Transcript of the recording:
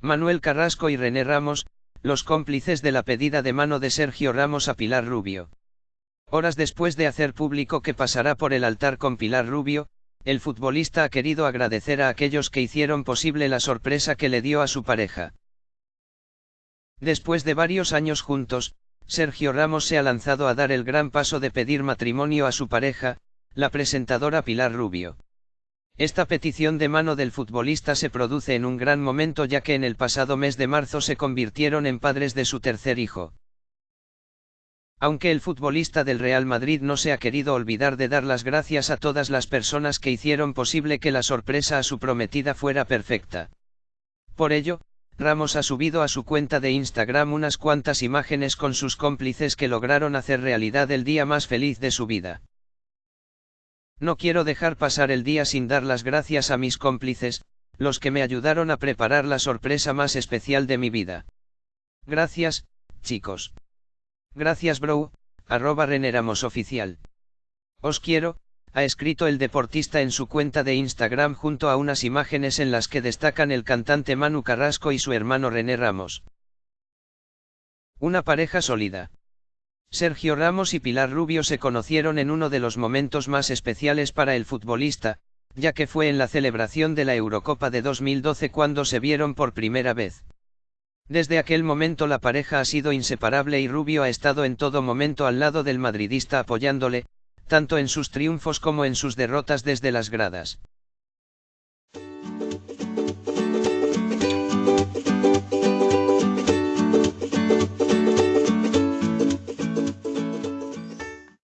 Manuel Carrasco y René Ramos, los cómplices de la pedida de mano de Sergio Ramos a Pilar Rubio. Horas después de hacer público que pasará por el altar con Pilar Rubio, el futbolista ha querido agradecer a aquellos que hicieron posible la sorpresa que le dio a su pareja. Después de varios años juntos, Sergio Ramos se ha lanzado a dar el gran paso de pedir matrimonio a su pareja, la presentadora Pilar Rubio. Esta petición de mano del futbolista se produce en un gran momento ya que en el pasado mes de marzo se convirtieron en padres de su tercer hijo. Aunque el futbolista del Real Madrid no se ha querido olvidar de dar las gracias a todas las personas que hicieron posible que la sorpresa a su prometida fuera perfecta. Por ello, Ramos ha subido a su cuenta de Instagram unas cuantas imágenes con sus cómplices que lograron hacer realidad el día más feliz de su vida. No quiero dejar pasar el día sin dar las gracias a mis cómplices, los que me ayudaron a preparar la sorpresa más especial de mi vida. Gracias, chicos. Gracias bro, arroba Reneramos oficial. Os quiero, ha escrito el deportista en su cuenta de Instagram junto a unas imágenes en las que destacan el cantante Manu Carrasco y su hermano René Ramos. Una pareja sólida. Sergio Ramos y Pilar Rubio se conocieron en uno de los momentos más especiales para el futbolista, ya que fue en la celebración de la Eurocopa de 2012 cuando se vieron por primera vez. Desde aquel momento la pareja ha sido inseparable y Rubio ha estado en todo momento al lado del madridista apoyándole, tanto en sus triunfos como en sus derrotas desde las gradas.